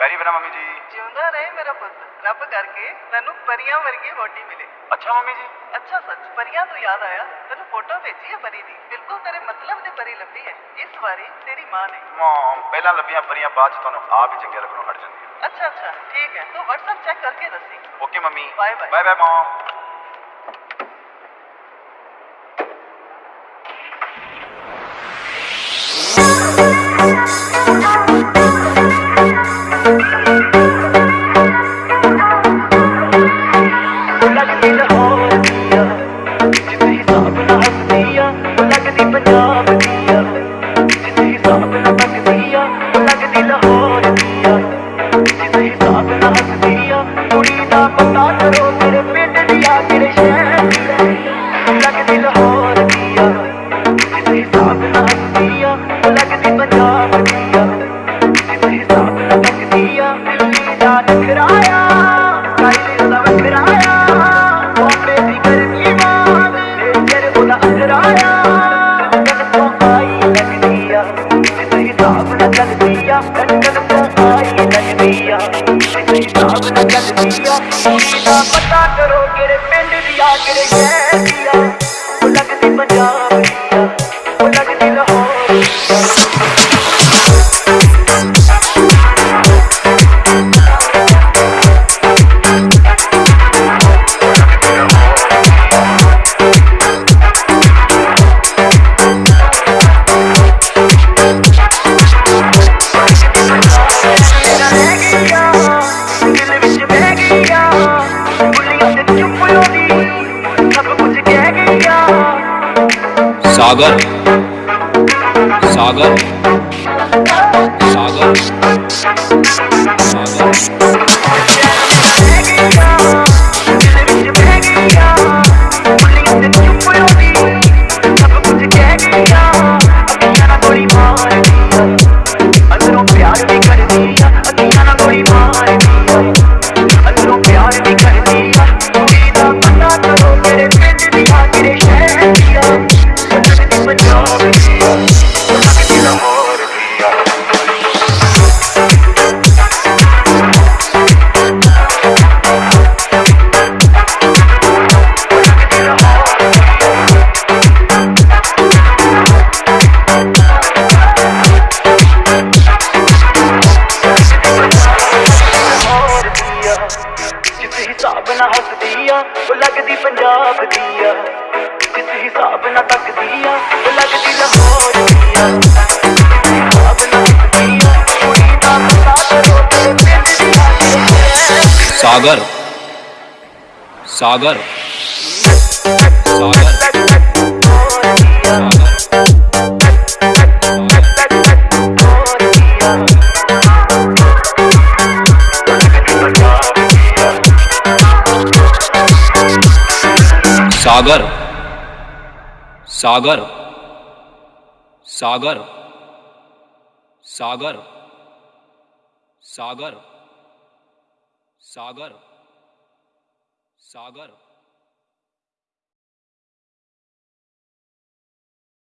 ਪੈਰੀ ਬਣਾ ਮੰਮੀ ਜੀ। ਜਿਉਂਦਾ ਰਹੇ ਮੇਰਾ ਪੁੱਤ। ਰੱਬ ਕਰਕੇ ਤੈਨੂੰ ਪਰੀਆਂ ਵਰਗੀ ਵੋਟੀ ਮਿਲੇ। ਅੱਛਾ ਮੰਮੀ ਜੀ। ਅੱਛਾ ਸੱਚ ਪਰੀਆਂ ਤੋਂ ਯਾਦ ਆਇਆ। ਤੈਨੂੰ ਫੋਟੋ ਭੇਜੀ ਹੈ ਪਰੀ ਦੀ। ਬਿਲਕੁਲ ਤੇਰੇ ਮਤਲਬ ਦੀ ਪਰੀ ਲੱਭੀ ਹੈ। ਇਸ ਵਾਰੀ ਤੇਰੀ ਮਾਂ ਨੇ। ਮਮ ਪਹਿਲਾਂ ਲੱਭੀਆਂ ਪਰੀਆਂ ਬਾਅਦ ਚ ਤੁਹਾਨੂੰ ਆਪ ਹੀ ਚੰਗੇ ਲੱਗਣੋਂ ਹਟ ਜਾਂਦੀਆਂ। ਅੱਛਾ ਅੱਛਾ ਠੀਕ ਹੈ। ਤੂੰ WhatsApp ਚੈੱਕ ਕਰਕੇ ਦੱਸੀ। Okay mummy. Bye bye. Bye bye mom ਪਤਾ ਕਰੋ ਮੇਰੇ हाँ, ये नज़रिया हिसाब ना चल दिया पता करो किड़े पिंड दिया किड़े शहर दिया। सागर सागर सागर। जाप दिया। हिसाब ना तक दिया। दिया। सागर। सागर। सागर। सागर सागर सागर सागर सागर सागर सागर सागर।